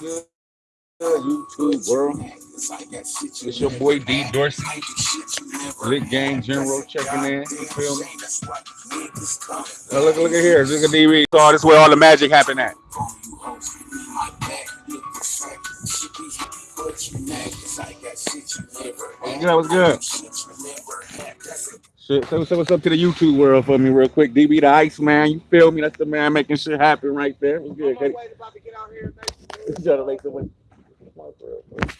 YouTube world? It's your boy D Dorsey, Lit Gang General checking in. You feel me? Oh, look, look at here. Look at DB. Oh, this is where all the magic happened at. Yeah, what's good? Shit, so, so what's up to the YouTube world for me real quick? DB the Ice Man, you feel me? That's the man making shit happen right there. What's good, Cuddy? Trying to make some way. Come on, for real, for real.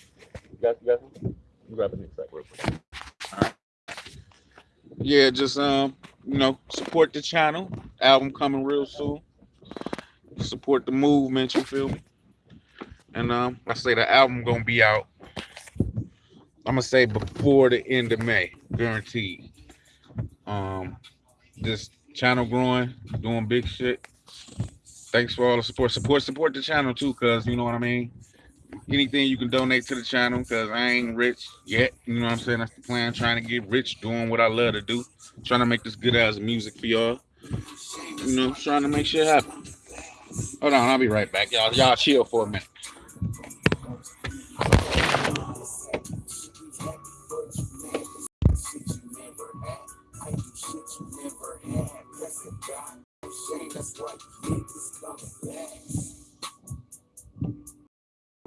You got, you got some? Grab a next real quick. All right. Yeah, just um, you know, support the channel. Album coming real soon. Support the movement. You feel me? And um, I say the album gonna be out. I'm gonna say before the end of May, guaranteed. Um, this channel growing, doing big shit. Thanks for all the support. Support, support the channel too, cause you know what I mean. Anything you can donate to the channel, cause I ain't rich yet. You know what I'm saying? That's the plan. Trying to get rich, doing what I love to do. Trying to make this good ass music for y'all. You know, trying to make shit happen. Hold on, I'll be right back, y'all. Y'all chill for a minute.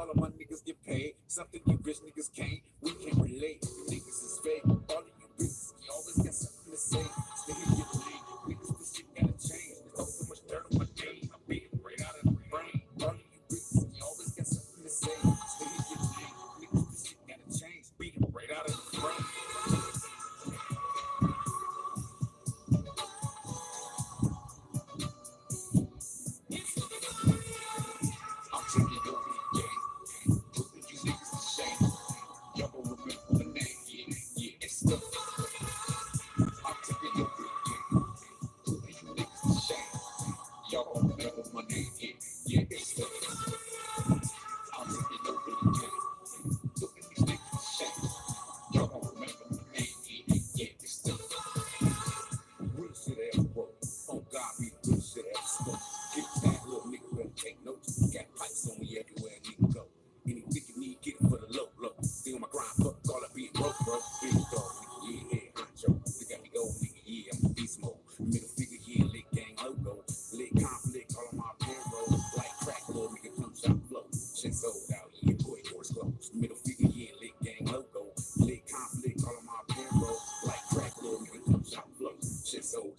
call them my niggas get paid. Something you rich niggas can't. the